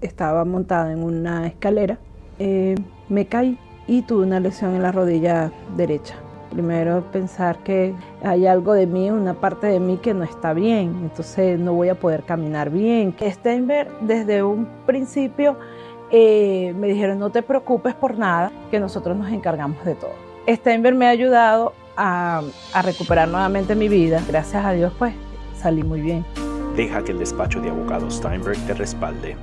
estaba montada en una escalera, eh, me caí y tuve una lesión en la rodilla derecha. Primero pensar que hay algo de mí, una parte de mí que no está bien, entonces no voy a poder caminar bien. Steinberg desde un principio eh, me dijeron no te preocupes por nada, que nosotros nos encargamos de todo. Steinberg me ha ayudado a, a recuperar nuevamente mi vida. Gracias a Dios pues salí muy bien. Deja que el despacho de abogados Steinberg te respalde.